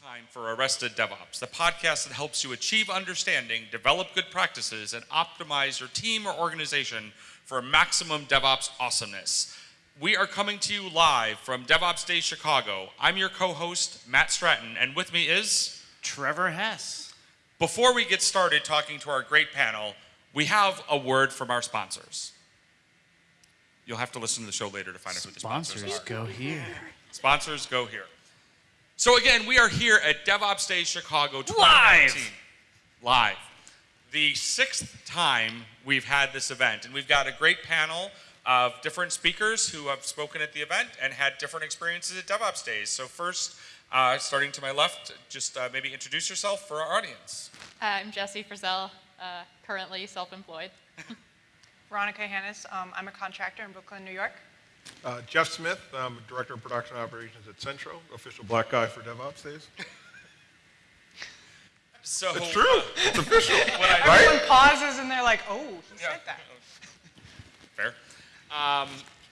time for Arrested DevOps, the podcast that helps you achieve understanding, develop good practices, and optimize your team or organization for maximum DevOps awesomeness. We are coming to you live from DevOps Day Chicago. I'm your co host, Matt Stratton, and with me is Trevor Hess. Before we get started talking to our great panel, we have a word from our sponsors. You'll have to listen to the show later to find out who the sponsors, Sponsors are. go here. Sponsors go here. So again, we are here at DevOps Day Chicago 2019. Live. The sixth time we've had this event, and we've got a great panel of different speakers who have spoken at the event and had different experiences at DevOps Days. So first, uh, starting to my left, just uh, maybe introduce yourself for our audience. I'm Jessie Frazelle, uh, currently self-employed. Veronica Hanus. Um, I'm a contractor in Brooklyn, New York. Uh, Jeff Smith, I'm Director of Production Operations at Centro, official black guy for DevOps days. So It's true. uh, It's official. what I- Right? Everyone pauses and they're like, oh, he Yeah. said that. Fair. Um,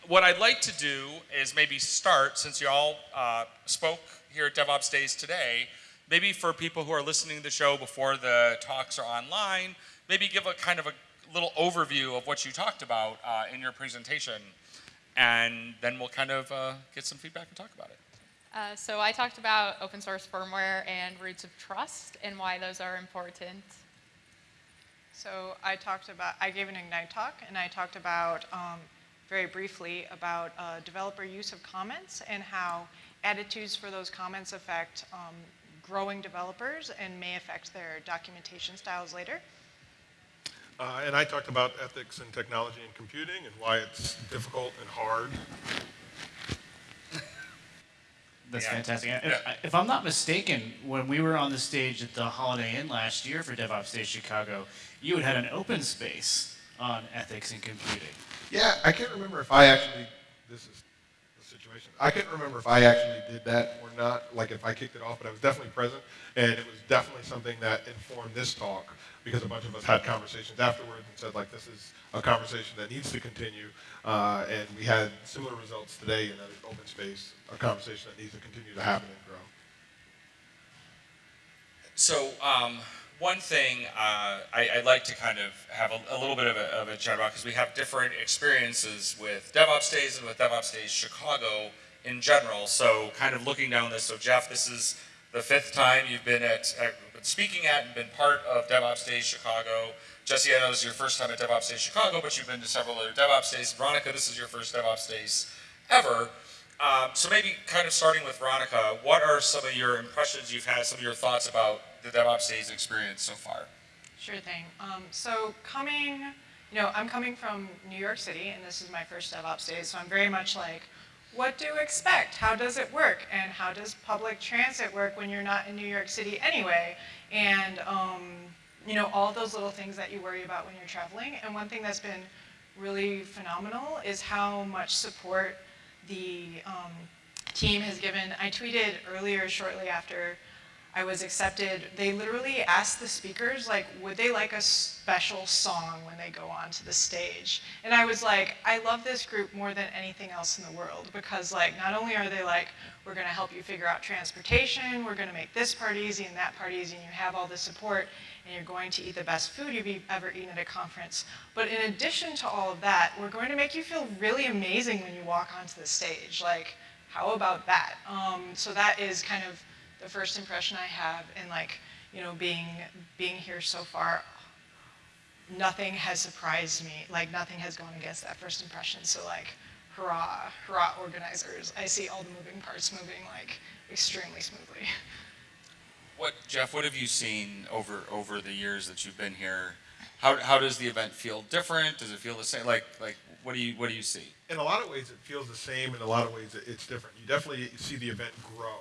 what I'd like to do is maybe start, since you all uh, spoke here at DevOps Days today, maybe for people who are listening to the show before the talks are online, maybe give a kind of a little overview of what you talked about uh, in your presentation, and then we'll kind of uh, get some feedback and talk about it. Uh, so I talked about open source firmware and roots of trust and why those are important. So I talked about, I gave an Ignite talk and I talked about, um, very briefly, about uh, developer use of comments and how attitudes for those comments affect um, growing developers and may affect their documentation styles later. Uh, and I talked about ethics and technology and computing and why it's difficult and hard. That's Yeah. fantastic. And Yeah. If I'm not mistaken, when we were on the stage at the Holiday Inn last year for DevOps Day Chicago, you had had an open space on ethics and computing. Yeah, I can't remember if I actually, this is the situation. I can't remember if I actually did that or not, like if I kicked it off, but I was definitely present. And it was definitely something that informed this talk because a bunch of us had conversations afterwards and said like, this is a conversation that needs to continue. Uh, and we had similar results today in an open space, a conversation that needs to continue to happen and grow. So, um, one thing uh, I, I'd like to kind of have a, a little bit of a, of a chat about because we have different experiences with DevOps Days and with DevOps Days Chicago in general. So, kind of looking down this. So, Jeff, this is the fifth time you've been at, at speaking at and been part of DevOps Days Chicago. Jesse, I know this is your first time at DevOps Days Chicago, but you've been to several other DevOps Days. Veronica, this is your first DevOps Days ever. Um, so maybe kind of starting with Veronica, what are some of your impressions you've had, some of your thoughts about the DevOps Days experience so far? Sure thing. Um, so coming, you know, I'm coming from New York City, and this is my first DevOps day, so I'm very much like, what to expect? How does it work? And how does public transit work when you're not in New York City anyway? And, um, you know, all those little things that you worry about when you're traveling. And one thing that's been really phenomenal is how much support the um, team has given. I tweeted earlier, shortly after I was accepted, they literally asked the speakers, like, would they like a special song when they go onto the stage? And I was like, I love this group more than anything else in the world because, like, not only are they like, we're going to help you figure out transportation, we're going to make this part easy and that part easy, and you have all the support, and you're going to eat the best food you've ever eaten at a conference. But in addition to all of that, we're going to make you feel really amazing when you walk onto the stage. Like, how about that? Um, so that is kind of the first impression I have and like, you know, being being here so far, nothing has surprised me. Like nothing has gone against that first impression. So like, hurrah, hurrah organizers. I see all the moving parts moving like extremely smoothly. What, Jeff, what have you seen over, over the years that you've been here? How, how does the event feel different? Does it feel the same? Like, like what do you, what do you see? In a lot of ways, it feels the same. In a lot of ways, it's different. You definitely see the event grow,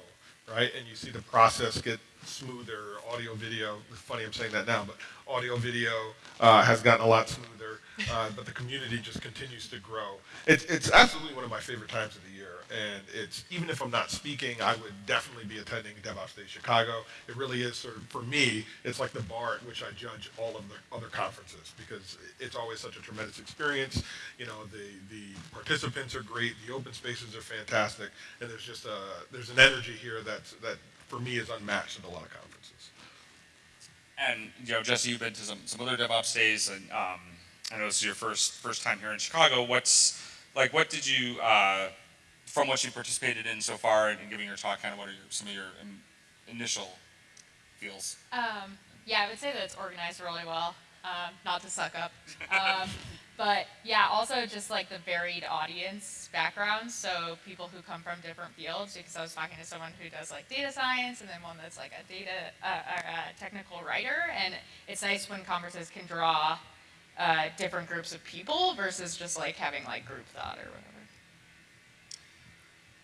right? And you see the process get smoother. Audio, video. Funny I'm saying that now, but audio, video uh, has gotten a lot smoother. Uh, but the community just continues to grow. It's it's absolutely one of my favorite times of the year. And it's even if I'm not speaking, I would definitely be attending DevOps Day Chicago. It really is sort of for me, it's like the bar at which I judge all of the other conferences because it's always such a tremendous experience. You know, the the participants are great, the open spaces are fantastic, and there's just a there's an energy here that's that for me, is unmatched at a lot of conferences. And you know, Jesse, you've been to some, some other DevOps days, and um, I know this is your first first time here in Chicago. What's like, what did you, uh, from what you participated in so far, and giving your talk, kind of what are your, some of your um, initial feels? Um, yeah, I would say that it's organized really well. Um, not to suck up, um, but yeah, also just like the varied audience backgrounds. So people who come from different fields. Because I was talking to someone who does like data science, and then one that's like a data uh, a, a technical writer. And it's nice when conferences can draw uh, different groups of people versus just like having like group thought or whatever.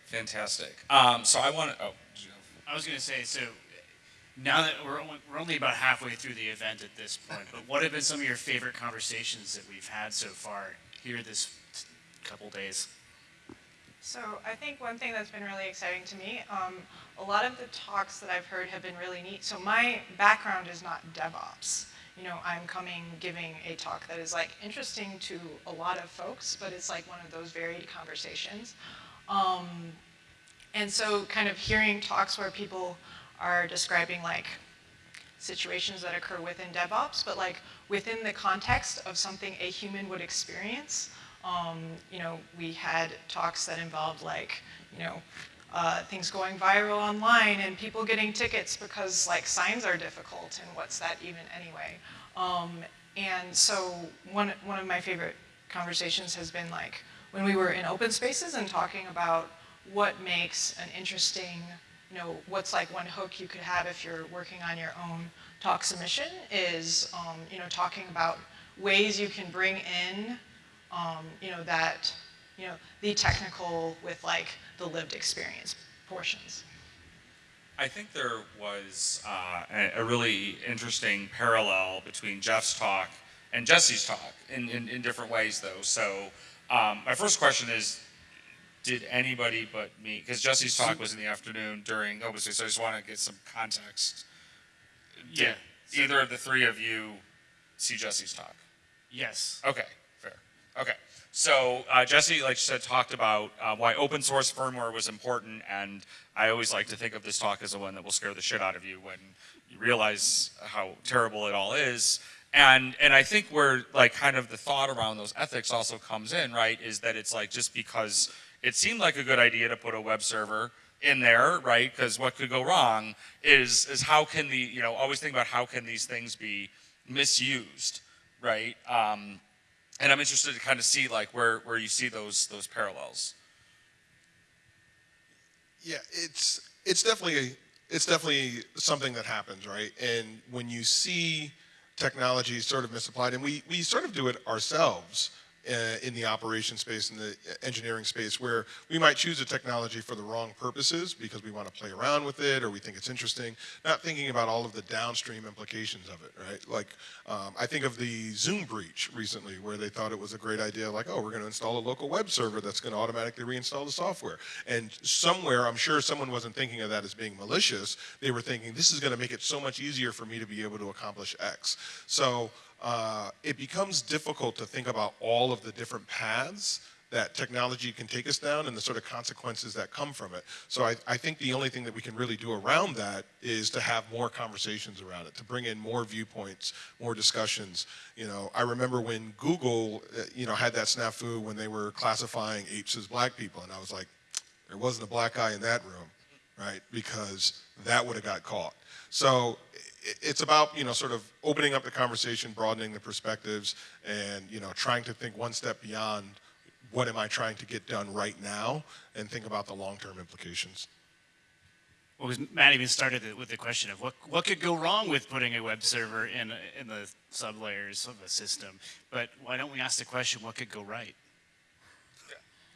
Fantastic. Um, so I want to. Oh, did you have- I was going to say, so now that we're only, we're only about halfway through the event at this point, but what have been some of your favorite conversations that we've had so far here this couple days? So I think one thing that's been really exciting to me, um, a lot of the talks that I've heard have been really neat. So my background is not DevOps. You know, I'm coming giving a talk that is like interesting to a lot of folks, but it's like one of those varied conversations. Um, and so kind of hearing talks where people are describing like situations that occur within DevOps, but like within the context of something a human would experience. Um, you know, we had talks that involved like, you know, uh, things going viral online and people getting tickets because like signs are difficult and what's that even anyway. Um, and so one, one of my favorite conversations has been like when we were in open spaces and talking about what makes an interesting you know, what's like one hook you could have if you're working on your own talk submission is, um, you know, talking about ways you can bring in, um, you know, that, you know, the technical with like the lived experience portions. I think there was uh, a, really interesting parallel between Jeff's talk and Jesse's talk in, in, in different ways, though. So, um, my first question is did anybody but me, because Jesse's talk was in the afternoon during open space, so I just want to get some context. Did Yeah. either of the three of you see Jesse's talk? Yes. Okay, fair. Okay. So uh, Jesse, like you said, talked about uh, why open source firmware was important, and I always like to think of this talk as the one that will scare the shit out of you when you realize how terrible it all is. And and I think where like kind of the thought around those ethics also comes in, right? Is that it's like just because it seemed like a good idea to put a web server in there, right? Because what could go wrong is is how can the you know always think about how can these things be misused, right? Um, and I'm interested to kind of see like where, where you see those those parallels. Yeah, it's it's definitely it's definitely something that happens, right? And when you see technology sort of misapplied, and we we sort of do it ourselves uh, in the operation space, in the engineering space, where we might choose a technology for the wrong purposes because we want to play around with it or we think it's interesting, not thinking about all of the downstream implications of it, right? Like, um, I think of the Zoom breach recently where they thought it was a great idea, like, oh, we're going to install a local web server that's going to automatically reinstall the software. And somewhere, I'm sure someone wasn't thinking of that as being malicious. They were thinking, this is going to make it so much easier for me to be able to accomplish X. So uh, it becomes difficult to think about all of the different paths that technology can take us down and the sort of consequences that come from it. So I, I think the only thing that we can really do around that is to have more conversations around it, to bring in more viewpoints, more discussions. You know, I remember when Google, uh, you know, had that snafu when they were classifying apes as black people, and I was like, there wasn't a black guy in that room, right? Because that would have got caught. So it's about, you know, sort of opening up the conversation, broadening the perspectives, and, you know, trying to think one step beyond what am I trying to get done right now and think about the long-term implications. Well, Matt even started with the question of what, what could go wrong with putting a web server in, in the sublayers of a system. But why don't we ask the question, what could go right?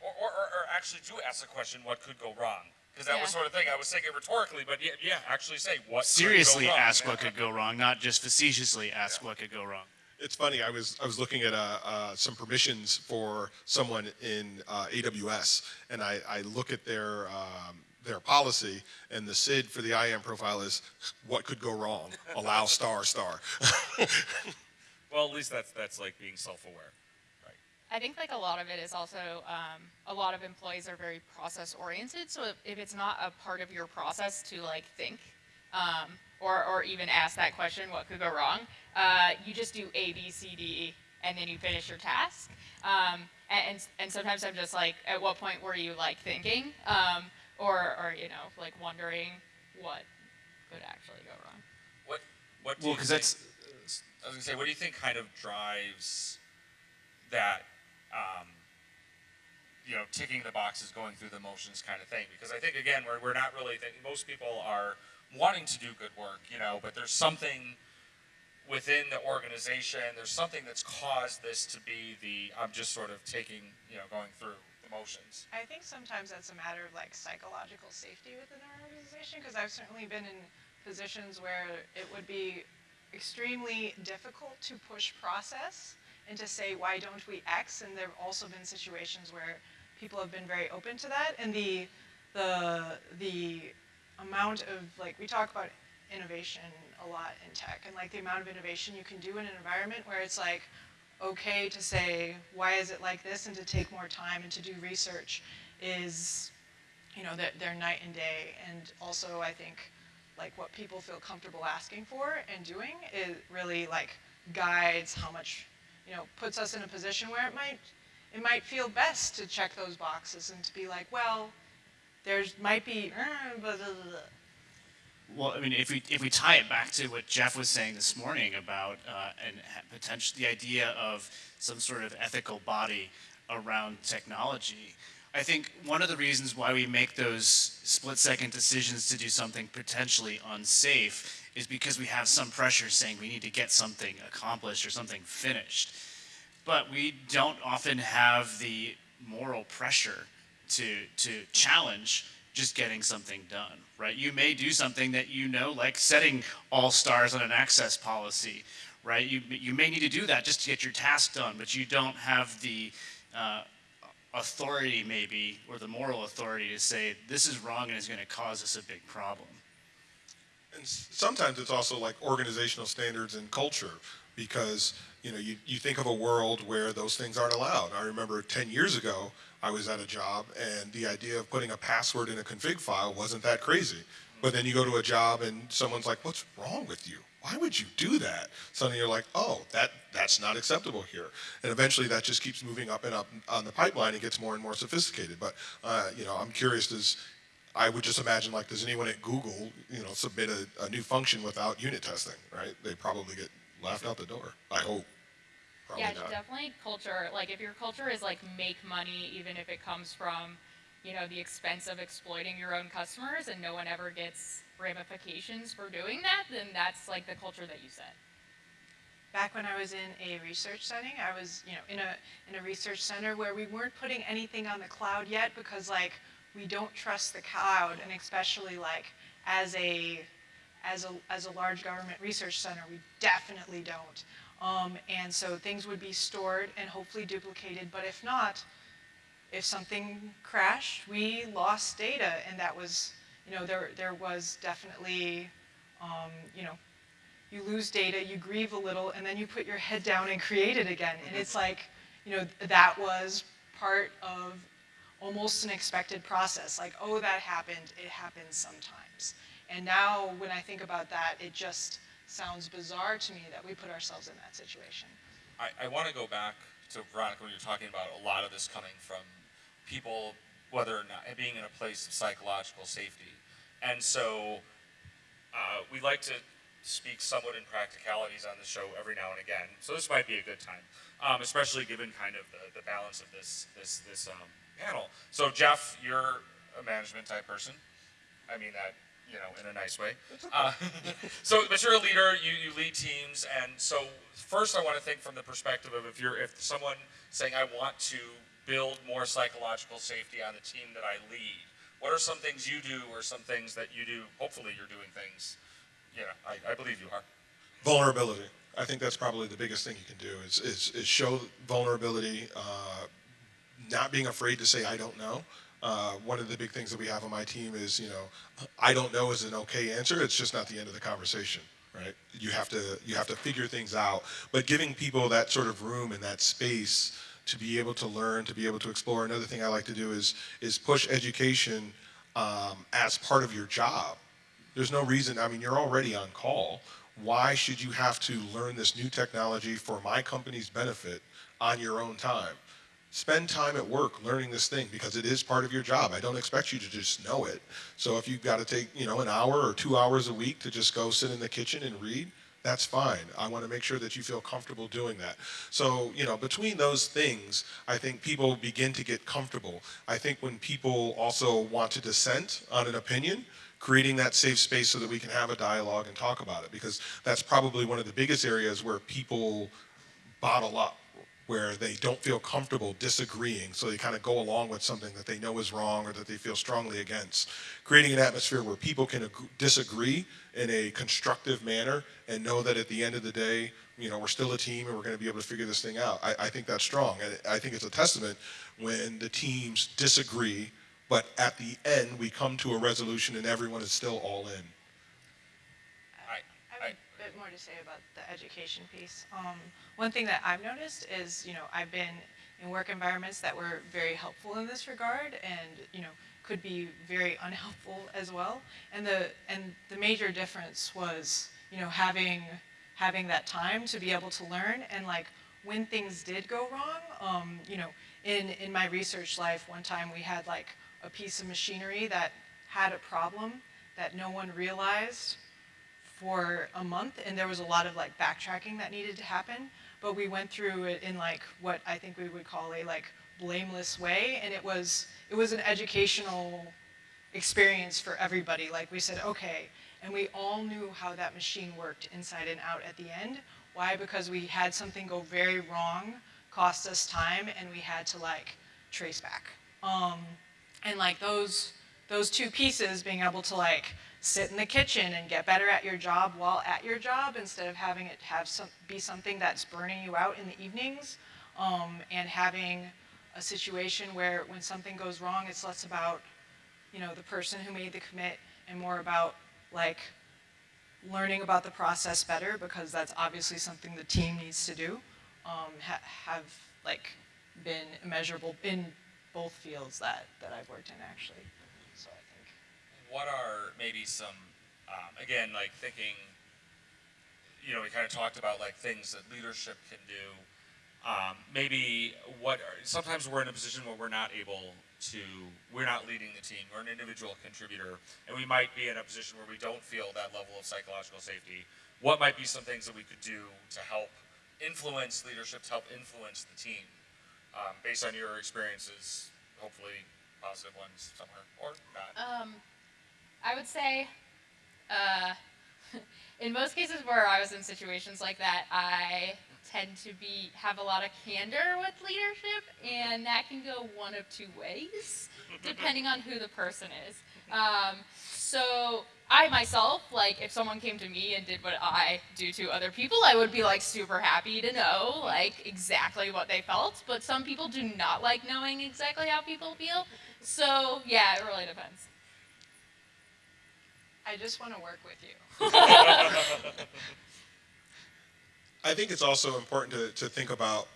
Or, or, or, or actually do ask the question, what could go wrong? Because that was Yeah. sort of thing I was saying it rhetorically, but yeah, yeah actually say what Seriously could go wrong. ask what could go wrong, not just facetiously ask what could go wrong. It's funny. I was I was looking at uh, uh, some permissions for someone in uh, AWS, and I, I look at their um, their policy, and the SID for the IAM profile is what could go wrong. Allow star star. Well, at least that's that's like being self-aware, right? I think like a lot of it is also um, a lot of employees are very process oriented. So if, if it's not a part of your process to like think um, or or even ask that question, what could go wrong? Uh, you just do A, B, C, D, and then you finish your task. Um, and, and and sometimes I'm just like, at what point were you like thinking, um, or or you know like wondering what could actually go wrong? What what do Well, you because think, that's I was gonna say, what do you think kind of drives that, um, you know, ticking the boxes, going through the motions kind of thing? Because I think again, we're we're not really thinking. Most people are wanting to do good work, you know, but there's something within the organization. There's something that's caused this to be the. I'm just sort of taking, you know, going through the motions. I think sometimes that's a matter of like psychological safety within our organization because I've certainly been in positions where it would be extremely difficult to push process and to say why don't we X? And there have also been situations where people have been very open to that. And the the the amount of like we talk about innovation a lot in tech and like the amount of innovation you can do in an environment where it's like okay to say why is it like this? and to take more time and to do research is you know they're, they're night and day. And also i think like what people feel comfortable asking for and doing it really like guides how much you know puts us in a position where it might it might feel best to check those boxes and to be like well there's might be uh, blah, blah, blah. Well, I mean, if we if we tie it back to what Jeff was saying this morning about uh, and potential the idea of some sort of ethical body around technology, I think one of the reasons why we make those split second decisions to do something potentially unsafe is because we have some pressure saying we need to get something accomplished or something finished. But we don't often have the moral pressure to to challenge just getting something done, right? You may do something that you know, like setting all stars on an access policy, right? You, you may need to do that just to get your task done, but you don't have the uh, authority, maybe, or the moral authority to say this is wrong and is going to cause us a big problem. And sometimes it's also like organizational standards and culture because you know you, you think of a world where those things aren't allowed. I remember 10 years ago I was at a job and the idea of putting a password in a config file wasn't that crazy. But then you go to a job and someone's like, "What's wrong with you? Why would you do that?" Suddenly you're like, "Oh, that that's not acceptable here." And eventually that just keeps moving up and up on the pipeline and gets more and more sophisticated. But uh, you know, I'm curious does I would just imagine like, does anyone at Google, you know, submit a, a new function without unit testing, right? They probably get laughed out the door. I hope. Probably yeah, not. definitely culture. Like if your culture is like make money, even if it comes from, you know, the expense of exploiting your own customers, and no one ever gets ramifications for doing that, then that's like the culture that you set. back when I was in a research setting, I was, you know, in a in a research center where we weren't putting anything on the cloud yet because like we don't trust the cloud and especially like as a as a as a large government research center, we definitely don't. Um, and so things would be stored and hopefully duplicated, but if not, if something crashed, we lost data, and that was, you know, there there was definitely, um, you know, you lose data, you grieve a little, and then you put your head down and create it again. And it's like, you know, that was part of almost an expected process. Like, oh, that happened, it happens sometimes. And now when I think about that, it just sounds bizarre to me that we put ourselves in that situation. I, I want to go back to Veronica when you're talking about a lot of this coming from people, whether or not being in a place of psychological safety. And so uh, we like to speak somewhat in practicalities on the show every now and again. So this might be a good time, um, especially given kind of the, the balance of this this this um, panel. So Jeff, you're a management type person. I mean that you know in a nice way. Uh, so, but you're a leader. You you lead teams, and so first I want to think from the perspective of if you're if someone saying I want to build more psychological safety on the team that I lead. What are some things you do, or some things that you do? Hopefully, you're doing things. Yeah, I, I believe you are. Vulnerability. I think that's probably the biggest thing you can do is, is, is show vulnerability, uh, not being afraid to say, I don't know. Uh, one of the big things that we have on my team is, you know, I don't know is an okay answer. It's just not the end of the conversation, right? You have to, you have to figure things out. But giving people that sort of room and that space to be able to learn, to be able to explore. Another thing I like to do is, is push education um, as part of your job. There's no reason, I mean, you're already on call. Why should you have to learn this new technology for my company's benefit on your own time? Spend time at work learning this thing because it is part of your job. I don't expect you to just know it. So if you've got to take, you know, an hour or two hours a week to just go sit in the kitchen and read, that's fine. I want to make sure that you feel comfortable doing that. So, you know, between those things, I think people begin to get comfortable. I think when people also want to dissent on an opinion, creating that safe space so that we can have a dialogue and talk about it, because that's probably one of the biggest areas where people bottle up where they don't feel comfortable disagreeing, so they kind of go along with something that they know is wrong or that they feel strongly against. Creating an atmosphere where people can disagree in a constructive manner and know that at the end of the day, you know, we're still a team and we're going to be able to figure this thing out. I, I think that's strong, and I think it's a testament when the teams disagree, but at the end we come to a resolution and everyone is still all in. I, I have a bit more to say about the education piece. Um, one thing that I've noticed is, you know, I've been in work environments that were very helpful in this regard, and you know, could be very unhelpful as well. And the and the major difference was, you know, having having that time to be able to learn and like when things did go wrong. Um, you know, in in my research life, one time we had like a piece of machinery that had a problem that no one realized for a month and there was a lot of like backtracking that needed to happen. But we went through it in like what i think we would call a like blameless way and it was it was an educational experience for everybody. Like we said okay and we all knew how that machine worked inside and out at the end. Why? Because we had something go very wrong cost us time and we had to like trace back. Um, and like those those two pieces being able to like sit in the kitchen and get better at your job while at your job instead of having it have some be something that's burning you out in the evenings um, and having a situation where when something goes wrong it's less about you know the person who made the commit and more about like learning about the process better because that's obviously something the team needs to do um, ha- have like been immeasurable in both fields that, that I've worked in actually. What are maybe some, um, again, like thinking, you know, we kind of talked about like things that leadership can do. Um, maybe what are, sometimes we're in a position where we're not able to, we're not leading the team, we're an individual contributor, and we might be in a position where we don't feel that level of psychological safety. What might be some things that we could do to help influence leadership, to help influence the team, um, based on your experiences, hopefully positive ones somewhere, or not? Um, I would say, uh, in most cases where I was in situations like that, I tend to be have a lot of candor with leadership, and that can go one of two ways, depending on who the person is. Um, so I myself, like, if someone came to me and did what I do to other people, I would be like super happy to know like exactly what they felt. But some people do not like knowing exactly how people feel. So yeah, it really depends. I just want to work with you. I think it's also important to, to think about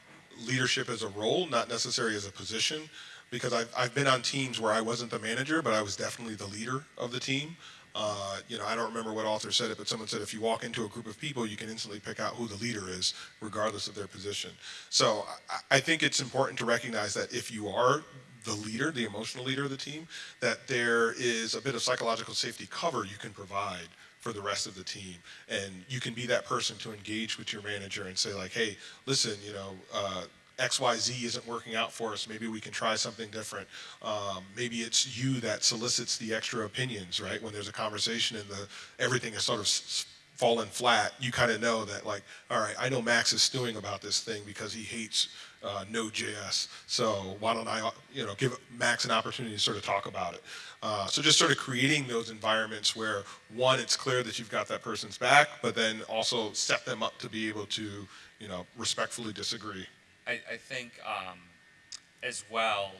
leadership as a role, not necessarily as a position, because I've, I've been on teams where I wasn't the manager, but I was definitely the leader of the team. Uh, you know, I don't remember what author said it, but someone said if you walk into a group of people, you can instantly pick out who the leader is, regardless of their position. So I, I think it's important to recognize that if you are the leader, the emotional leader of the team, that there is a bit of psychological safety cover you can provide for the rest of the team. And you can be that person to engage with your manager and say like, hey, listen, you know, uh, XYZ isn't working out for us. Maybe we can try something different. Um, maybe it's you that solicits the extra opinions, right? When there's a conversation and the everything is sort of fallen flat, you kind of know that like, all right, I know Max is stewing about this thing because he hates uh, Node.js. So why don't I, you know, give Max an opportunity to sort of talk about it. Uh, so just sort of creating those environments where one, it's clear that you've got that person's back, but then also set them up to be able to, you know, respectfully disagree. I, I think um, as well,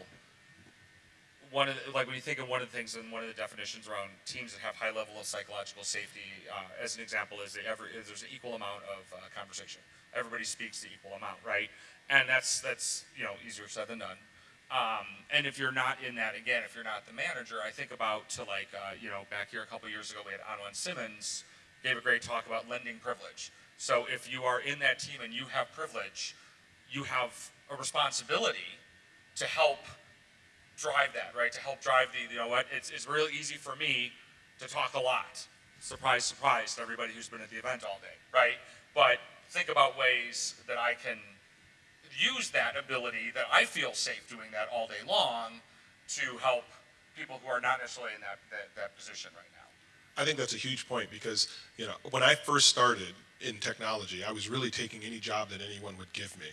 one of the, like when you think of one of the things and one of the definitions around teams that have high level of psychological safety, uh, as an example, is that every there's an equal amount of uh, conversation. Everybody speaks the equal amount, right? And that's that's you know easier said than done. Um, and if you're not in that, again, if you're not the manager, I think about to like, uh, you know, back here a couple years ago, we had Anjuan Simmons gave a great talk about lending privilege. So if you are in that team and you have privilege, you have a responsibility to help drive that, right? To help drive the, you know what, it's, it's really easy for me to talk a lot. Surprise, surprise to everybody who's been at the event all day, right? But think about ways that I can use that ability that I feel safe doing that all day long to help people who are not necessarily in that, that, that position right now. I think that's a huge point because, you know, when I first started in technology, I was really taking any job that anyone would give me.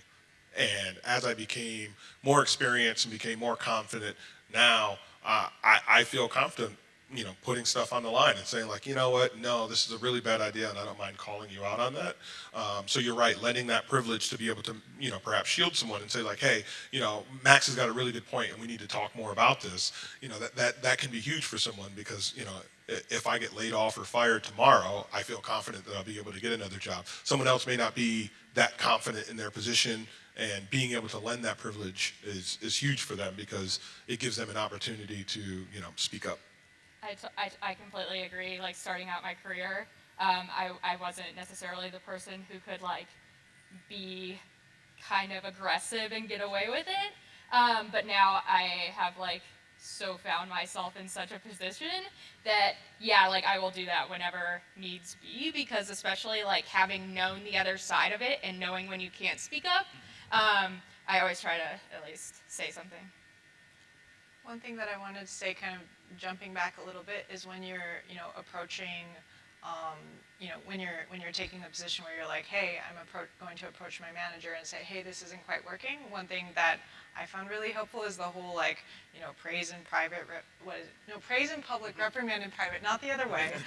And as I became more experienced and became more confident, now uh, I, I feel confident, you know, putting stuff on the line and saying like, you know what, no, this is a really bad idea, and I don't mind calling you out on that. Um, so you're right, lending that privilege to be able to, you know, perhaps shield someone and say like, hey, you know, Max has got a really good point, and we need to talk more about this. You know, that that that can be huge for someone because you know if I get laid off or fired tomorrow, I feel confident that I'll be able to get another job. Someone else may not be that confident in their position, and being able to lend that privilege is, is huge for them because it gives them an opportunity to, you know, speak up. I, completely agree. Like starting out my career, um, I, I wasn't necessarily the person who could like be kind of aggressive and get away with it. Um, but now I have like so found myself in such a position that yeah, like I will do that whenever needs be because especially like having known the other side of it and knowing when you can't speak up, um, I always try to at least say something. One thing that I wanted to say, kind of jumping back a little bit, is when you're, you know, approaching, um, you know, when you're when you're taking a position where you're like, hey, I'm going to approach my manager and say, hey, this isn't quite working. One thing that I found really helpful is the whole like, you know, praise in private, what is it? No, praise in public, reprimand in private, not the other way.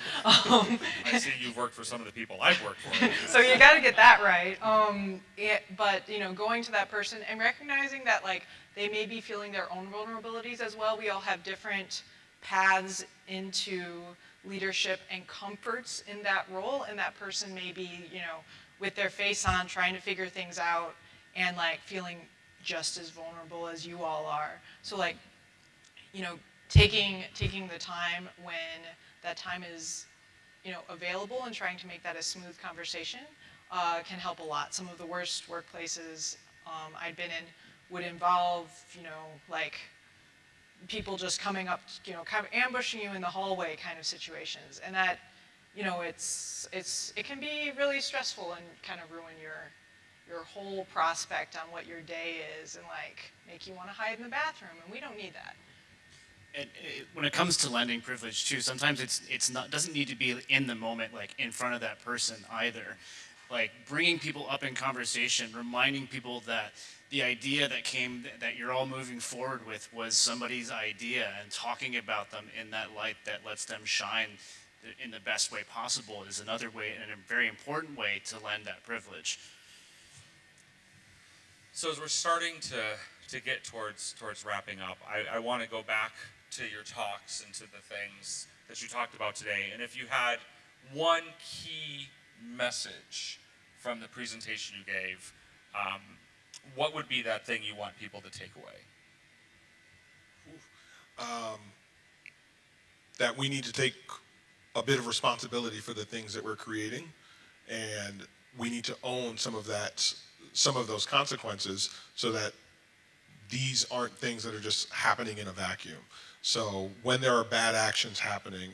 Um, I see you've worked for some of the people I've worked for. so you got to get that right. Um, it, but you know, going to that person and recognizing that like they may be feeling their own vulnerabilities as well. We all have different paths into leadership and comforts in that role, and that person may be you know with their face on, trying to figure things out, and like feeling just as vulnerable as you all are. So like you know, taking taking the time when that time is, you know, available and trying to make that a smooth conversation uh, can help a lot. Some of the worst workplaces um, I'd been in would involve, you know, like people just coming up, you know, kind of ambushing you in the hallway kind of situations, and that, you know, it's it's it can be really stressful and kind of ruin your your whole prospect on what your day is and like make you want to hide in the bathroom and we don't need that And it, when it comes to lending privilege too, sometimes it's it's not doesn't need to be in the moment, like in front of that person either. Like bringing people up in conversation, reminding people that the idea that came that you're all moving forward with was somebody's idea, and talking about them in that light that lets them shine in the best way possible is another way and a very important way to lend that privilege. So as we're starting to, to get towards towards wrapping up, I, I want to go back to your talks and to the things that you talked about today. And if you had one key message from the presentation you gave, um, what would be that thing you want people to take away? that we need to take a bit of responsibility for the things that we're creating and we need to own some of that some of those consequences so that these aren't things that are just happening in a vacuum so when there are bad actions happening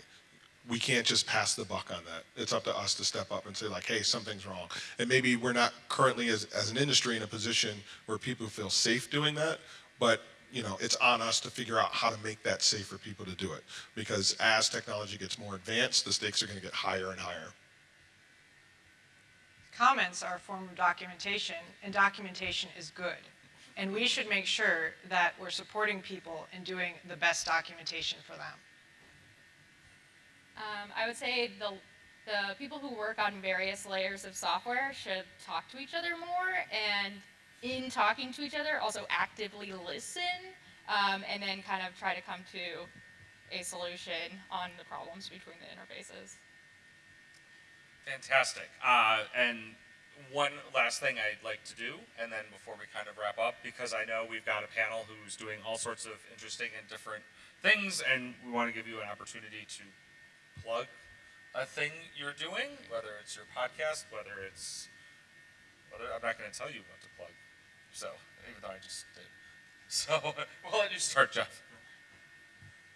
we can't just pass the buck on that it's up to us to step up and say like hey something's wrong and maybe we're not currently as, as an industry in a position where people feel safe doing that but you know, it's on us to figure out how to make that safe for people to do it. Because as technology gets more advanced, the stakes are going to get higher and higher. comments are a form of documentation, and documentation is good. And we should make sure that we're supporting people in doing the best documentation for them. Um, I would say the the people who work on various layers of software should talk to each other more, and in talking to each other, also actively listen. um, and then kind of try to come to a solution on the problems between the interfaces. Fantastic. Uh, and one last thing I'd like to do, and then before we kind of wrap up, because I know we've got a panel who's doing all sorts of interesting and different things, and we want to give you an opportunity to plug a thing you're doing, whether it's your podcast, whether it's, whether I'm not going to tell you what to plug. So, even though I just did. So, we'll let you start, Jeff.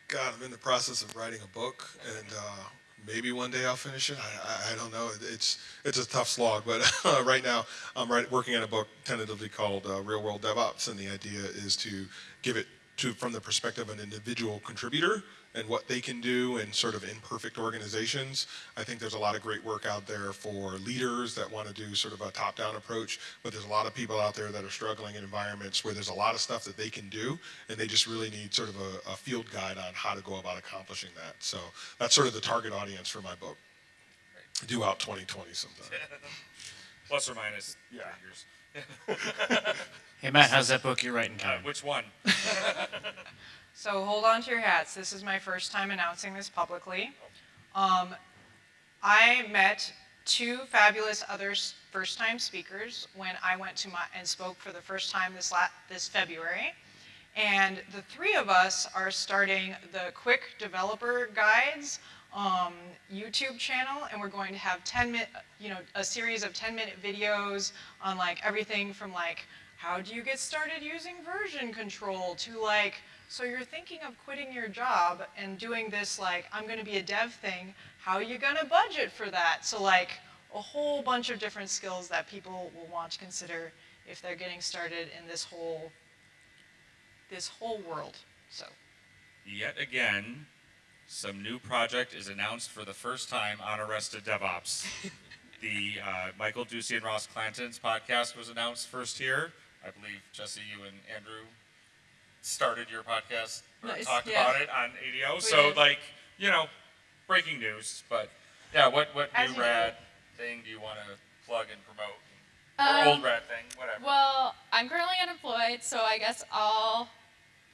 God, I'm in the process of writing a book, and uh, maybe one day I'll finish it. I, I, I don't know. It's it's a tough slog, but right now I'm working on a book tentatively called uh, Real World DevOps, and the idea is to give it to from the perspective of an individual contributor and what they can do in sort of imperfect organizations. I think there's a lot of great work out there for leaders that want to do sort of a top-down approach, but there's a lot of people out there that are struggling in environments where there's a lot of stuff that they can do, and they just really need sort of a, a field guide on how to go about accomplishing that. So that's sort of the target audience for my book. Due out 2020 sometime. Plus or minus Yeah. figures. Hey Matt, how's that book you're writing Uh, which one? So hold on to your hats. This is my first time announcing this publicly. Um, I met two fabulous other first-time speakers when I went to my and spoke for the first time this la- this February. And the three of us are starting the Quick Developer Guides um, YouTube channel, and we're going to have 10 minute, you know, a series of 10 minute videos on like everything from like how do you get started using version control to like so you're thinking of quitting your job and doing this like I'm going to be a dev thing. How are you going to budget for that? So like a whole bunch of different skills that people will want to consider if they're getting started in this whole this whole world. So Yet again, some new project is announced for the first time on Arrested DevOps. the uh, Michael Ducy and Ross Clanton's podcast was announced first here. I believe Jesse, you and Andrew started your podcast or Nice, talked yeah. about it on ADO. We so did. like you know, breaking news. But yeah, what what As new rad thing do you want to plug and promote? or old Um, rad thing, whatever. Well, I'm currently unemployed, so I guess I'll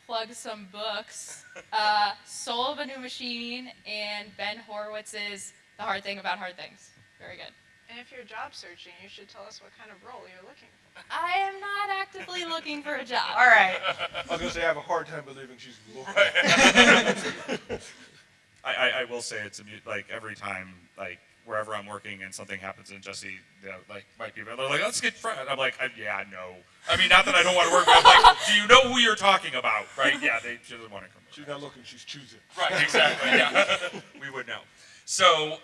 plug some books. Uh, Soul of a New Machine and Ben Horowitz's The Hard Thing About Hard Things. Very good. And if you're job searching, you should tell us what kind of role you're looking for. I am not actively looking for a job. All right. I was gonna say I have a hard time believing she's looking. I, I, I will say it's like every time, like wherever I'm working and something happens and Jesse, you know, like might be they're like, let's get friends. I'm like, I, yeah, no. I mean, not that I don't want to work, but I'm like, do you know who you're talking about? Right? Yeah, they she doesn't want to come. She's not looking, she's choosing. Right, exactly. Yeah, we would know. So,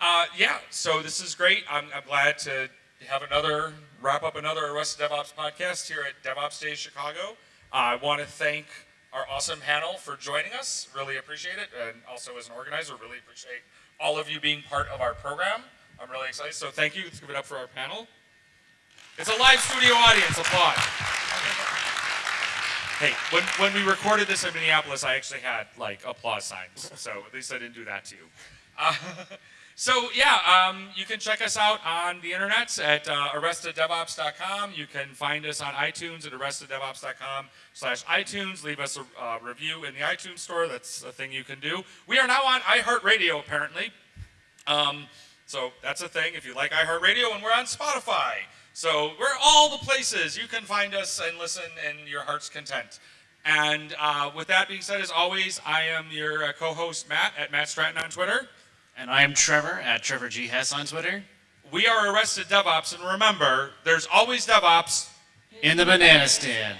uh, yeah, so this is great. I'm, I'm glad to have another wrap up another Arrested DevOps podcast here at DevOps Days Chicago. I want to thank our awesome panel for joining us. Really appreciate it, and also as an organizer, really appreciate all of you being part of our program. I'm really excited. So thank you. Let's give it up for our panel. It's a live studio audience. Applaud. Hey, when, when we recorded this in Minneapolis, I actually had like applause signs. So at least I didn't do that to you. Uh, so yeah, um, you can check us out on the internet at uh, arresteddevops.com. You can find us on iTunes at arresteddevops.com slash iTunes. Leave us a uh, review in the iTunes store. That's a thing you can do. We are now on iHeartRadio apparently. Um, so that's a thing if you like iHeartRadio, and we're on Spotify. So we're all the places you can find us and listen in your heart's content. And uh, with that being said, as always, I am your uh, co-host Matt at Matt Stratton on Twitter. And I am Trevor at Trevor G Hess on Twitter. We are Arrested DevOps, and remember, there's always DevOps In the banana stand.